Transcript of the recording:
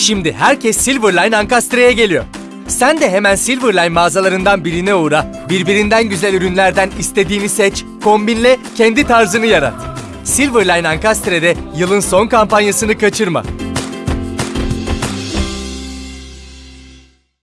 Şimdi herkes Silverline Ankastre'ye geliyor. Sen de hemen Silverline mağazalarından birine uğra. Birbirinden güzel ürünlerden istediğini seç, kombinle, kendi tarzını yarat. Silverline Ankastre'de yılın son kampanyasını kaçırma.